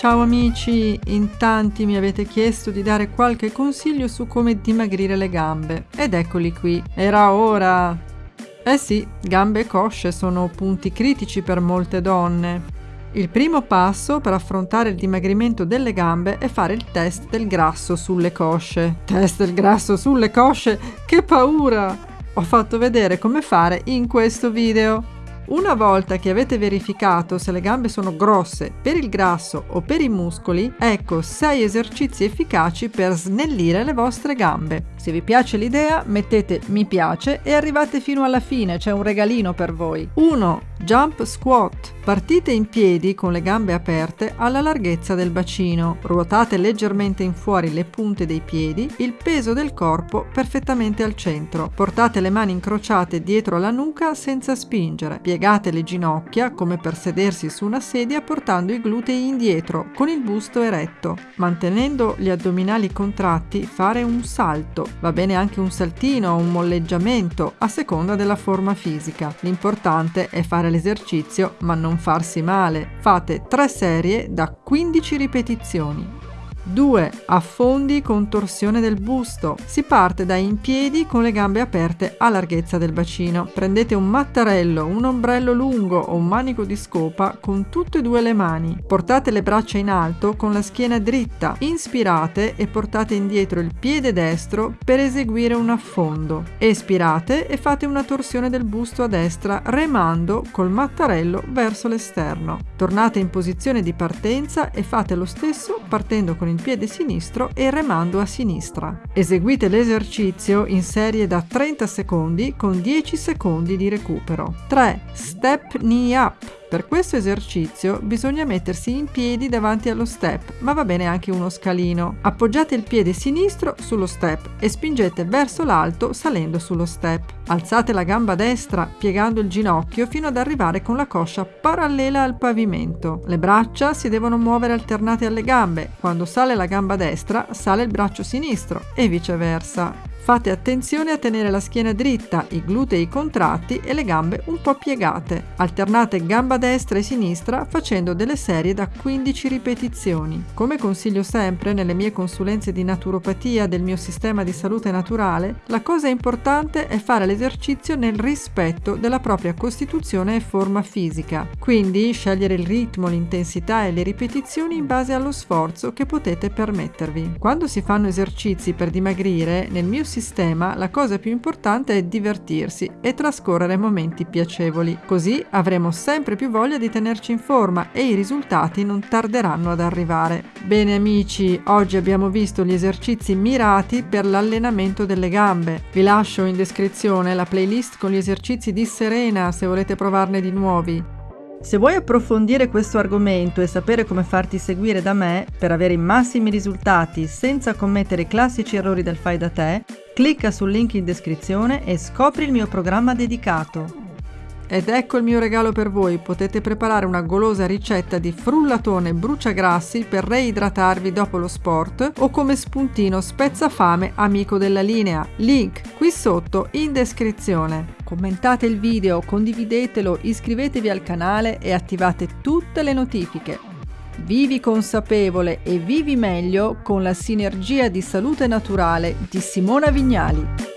Ciao amici, in tanti mi avete chiesto di dare qualche consiglio su come dimagrire le gambe ed eccoli qui, era ora! Eh sì, gambe e cosce sono punti critici per molte donne. Il primo passo per affrontare il dimagrimento delle gambe è fare il test del grasso sulle cosce. Test del grasso sulle cosce? Che paura! Ho fatto vedere come fare in questo video. Una volta che avete verificato se le gambe sono grosse per il grasso o per i muscoli, ecco 6 esercizi efficaci per snellire le vostre gambe. Se vi piace l'idea mettete mi piace e arrivate fino alla fine, c'è un regalino per voi. 1. Jump squat. Partite in piedi con le gambe aperte alla larghezza del bacino. Ruotate leggermente in fuori le punte dei piedi, il peso del corpo perfettamente al centro. Portate le mani incrociate dietro la nuca senza spingere. Piegate le ginocchia come per sedersi su una sedia portando i glutei indietro con il busto eretto. Mantenendo gli addominali contratti fare un salto. Va bene anche un saltino o un molleggiamento a seconda della forma fisica. L'importante è fare l'esercizio ma non farsi male. Fate 3 serie da 15 ripetizioni. 2. Affondi con torsione del busto. Si parte da in piedi con le gambe aperte a larghezza del bacino. Prendete un mattarello, un ombrello lungo o un manico di scopa con tutte e due le mani. Portate le braccia in alto con la schiena dritta. Inspirate e portate indietro il piede destro per eseguire un affondo. Espirate e fate una torsione del busto a destra remando col mattarello verso l'esterno. Tornate in posizione di partenza e fate lo stesso partendo con il piede sinistro e remando a sinistra. Eseguite l'esercizio in serie da 30 secondi con 10 secondi di recupero. 3. Step knee up per questo esercizio bisogna mettersi in piedi davanti allo step, ma va bene anche uno scalino. Appoggiate il piede sinistro sullo step e spingete verso l'alto salendo sullo step. Alzate la gamba destra piegando il ginocchio fino ad arrivare con la coscia parallela al pavimento. Le braccia si devono muovere alternate alle gambe. Quando sale la gamba destra, sale il braccio sinistro e viceversa. Fate attenzione a tenere la schiena dritta, i glutei contratti e le gambe un po' piegate. Alternate gamba destra e sinistra facendo delle serie da 15 ripetizioni. Come consiglio sempre nelle mie consulenze di naturopatia del mio sistema di salute naturale, la cosa importante è fare l'esercizio nel rispetto della propria costituzione e forma fisica. Quindi scegliere il ritmo, l'intensità e le ripetizioni in base allo sforzo che potete permettervi. Quando si fanno esercizi per dimagrire, nel mio sistema la cosa più importante è divertirsi e trascorrere momenti piacevoli. Così avremo sempre più voglia di tenerci in forma e i risultati non tarderanno ad arrivare. Bene amici, oggi abbiamo visto gli esercizi mirati per l'allenamento delle gambe. Vi lascio in descrizione la playlist con gli esercizi di Serena se volete provarne di nuovi. Se vuoi approfondire questo argomento e sapere come farti seguire da me per avere i massimi risultati senza commettere i classici errori del fai da te, Clicca sul link in descrizione e scopri il mio programma dedicato. Ed ecco il mio regalo per voi, potete preparare una golosa ricetta di frullatone bruciagrassi per reidratarvi dopo lo sport o come spuntino spezzafame amico della linea. Link qui sotto in descrizione. Commentate il video, condividetelo, iscrivetevi al canale e attivate tutte le notifiche. Vivi consapevole e vivi meglio con la sinergia di salute naturale di Simona Vignali.